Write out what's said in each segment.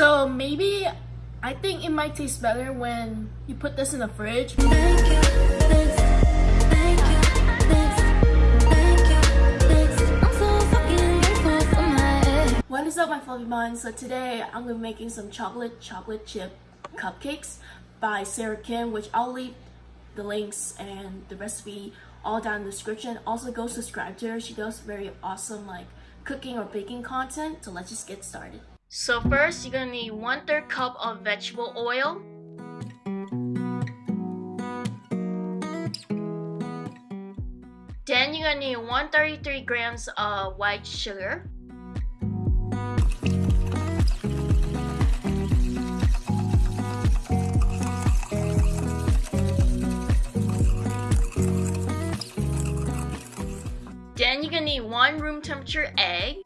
So maybe I think it might taste better when you put this in the fridge. What is up my fluffy buns? So today I'm gonna be making some chocolate chocolate chip cupcakes by Sarah Kim, which I'll leave the links and the recipe all down in the description. Also go subscribe to her. She does very awesome like cooking or baking content. So let's just get started. So first, you're gonna need one third cup of vegetable oil. Then you're gonna need 133 grams of white sugar. Then you're gonna need one room temperature egg.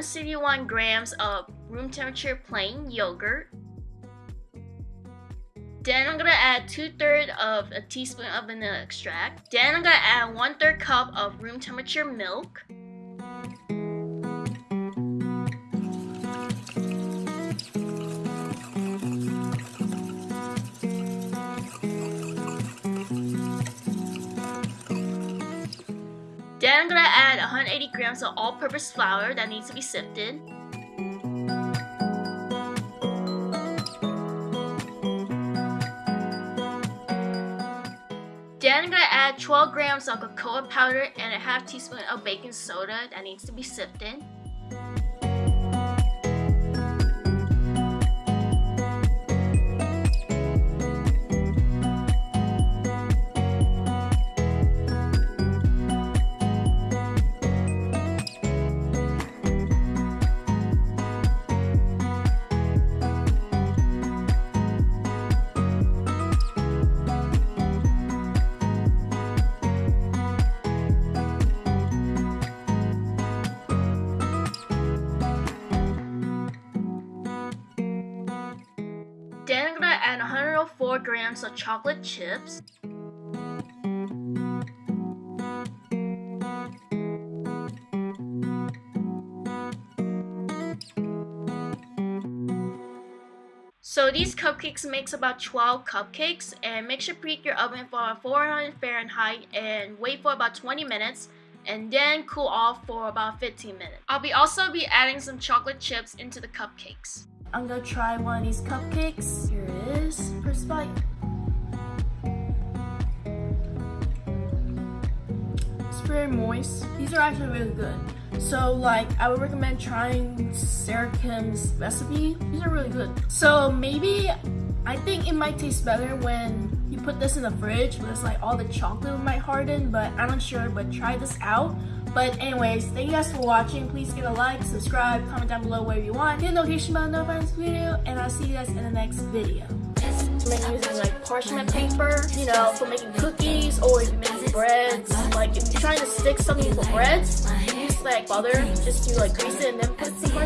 161 grams of room temperature plain yogurt. Then I'm gonna add 2 thirds of a teaspoon of vanilla extract. Then I'm gonna add 1 third cup of room temperature milk. 180 grams of all-purpose flour that needs to be sifted. Then I'm gonna add 12 grams of cocoa powder and a half teaspoon of baking soda that needs to be sifted. Add 104 grams of chocolate chips. So these cupcakes makes about 12 cupcakes and make sure preheat your oven for 400 Fahrenheit and wait for about 20 minutes and then cool off for about 15 minutes. I'll be also be adding some chocolate chips into the cupcakes. I'm gonna try one of these cupcakes. Here it is, first bite. It's very moist. These are actually really good. So like, I would recommend trying Sarah Kim's recipe. These are really good. So maybe, I think it might taste better when you put this in the fridge because like all the chocolate might harden, but I'm not sure, but try this out. But anyways, thank you guys for watching. Please give a like, subscribe, comment down below whatever you want. Hit the notification bell to this video, and I'll see you guys in the next video. Using like parchment paper, you know, for making cookies or making breads. Like if you're trying to stick something for breads, use like butter, just to like grease it and then put some